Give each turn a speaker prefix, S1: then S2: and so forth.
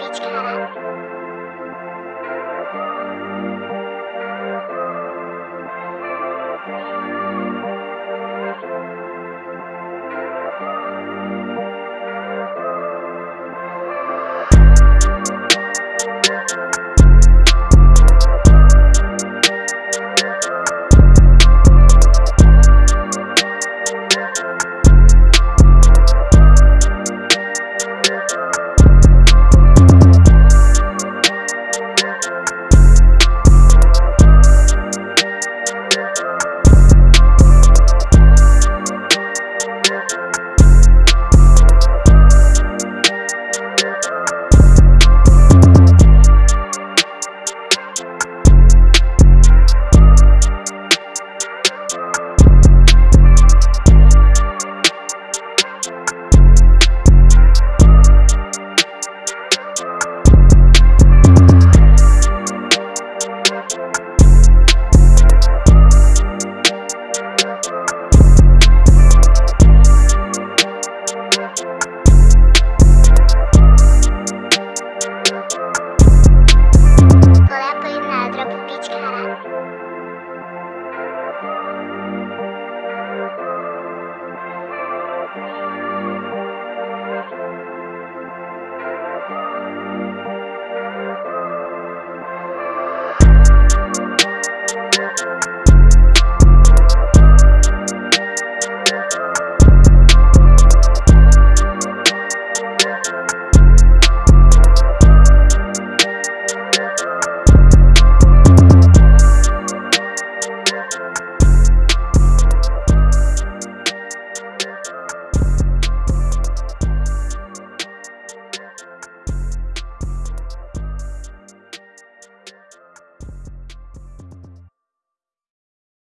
S1: Let's go.